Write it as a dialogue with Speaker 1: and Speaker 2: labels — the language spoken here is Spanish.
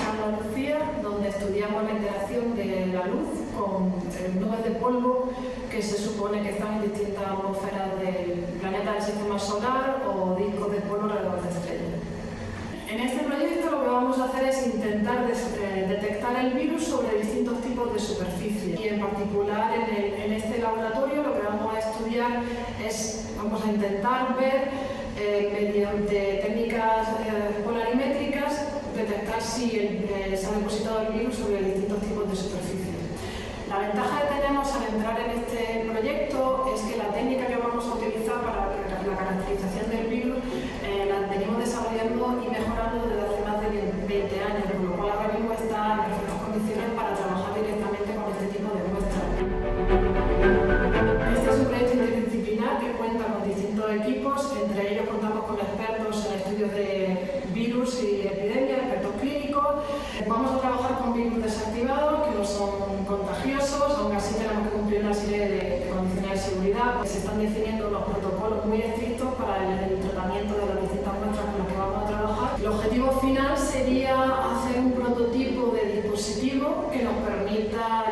Speaker 1: Andalucía, donde estudiamos la interacción de la luz con nubes de polvo que se supone que están en distintas atmósferas del planeta del sistema solar o discos de polvo alrededor de estrellas. En este proyecto lo que vamos a hacer es intentar eh, detectar el virus sobre distintos tipos de superficies y en particular en, este laboratorio lo que vamos a estudiar es, vamos a intentar ver eh, detectar si se ha depositado el virus sobre distintos tipos de superficies. La ventaja que tenemos al entrar en este proyecto es que la técnica que vamos a utilizar para la caracterización desactivados, que no son contagiosos, aún así tenemos que cumplir una serie de condiciones de seguridad. Se están definiendo unos protocolos muy estrictos para el tratamiento de las distintas muestras con las que vamos a trabajar. El objetivo final sería hacer un prototipo de dispositivo que nos permita